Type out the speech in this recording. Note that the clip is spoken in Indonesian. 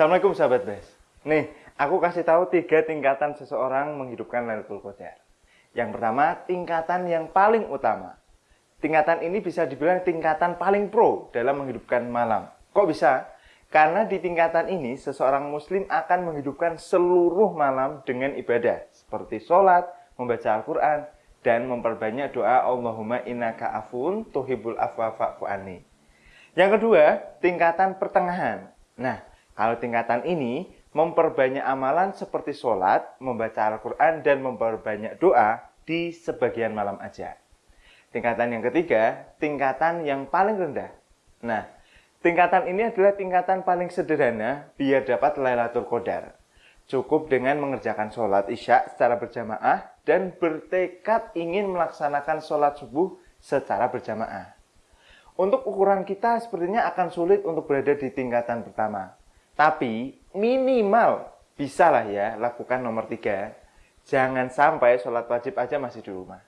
Assalamualaikum sahabat Bes. Nih, aku kasih tahu tiga tingkatan seseorang menghidupkan Lailatul Qadar. Yang pertama, tingkatan yang paling utama. Tingkatan ini bisa dibilang tingkatan paling pro dalam menghidupkan malam. Kok bisa? Karena di tingkatan ini, seseorang muslim akan menghidupkan seluruh malam dengan ibadah. Seperti sholat, membaca Al-Quran, dan memperbanyak doa Allahumma innaka afun tuhibul afwa fa'fu Yang kedua, tingkatan pertengahan. Nah, kalau tingkatan ini memperbanyak amalan seperti sholat, membaca Al-Quran, dan memperbanyak doa di sebagian malam aja. Tingkatan yang ketiga, tingkatan yang paling rendah. Nah, tingkatan ini adalah tingkatan paling sederhana biar dapat Lailatul Qadar. Cukup dengan mengerjakan sholat isya secara berjamaah dan bertekad ingin melaksanakan sholat subuh secara berjamaah. Untuk ukuran kita sepertinya akan sulit untuk berada di tingkatan pertama. Tapi minimal bisa lah ya lakukan nomor tiga. Jangan sampai sholat wajib aja masih di rumah.